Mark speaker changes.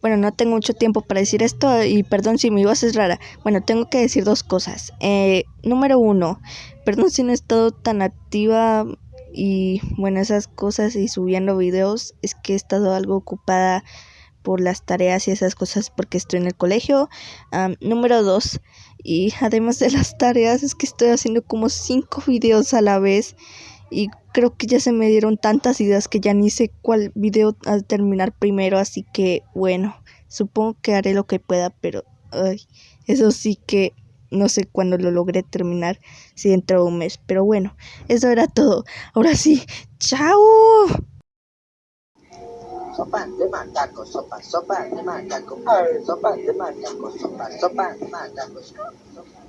Speaker 1: Bueno, no tengo mucho tiempo para decir esto y perdón si mi voz es rara. Bueno, tengo que decir dos cosas. Eh, número uno, perdón si no he estado tan activa y bueno, esas cosas y subiendo videos. Es que he estado algo ocupada por las tareas y esas cosas porque estoy en el colegio. número dos, y además de las tareas es que estoy haciendo como cinco videos a la vez y creo que ya se me dieron tantas ideas que ya ni sé cuál video al terminar primero, así que bueno, supongo que haré lo que pueda, pero ay, eso sí que no sé cuándo lo logré terminar, si dentro de un mes, pero bueno, eso era todo. Ahora sí, chao.
Speaker 2: Sopa de macaco, sopa, sopa de sopa de sopa, sopa de.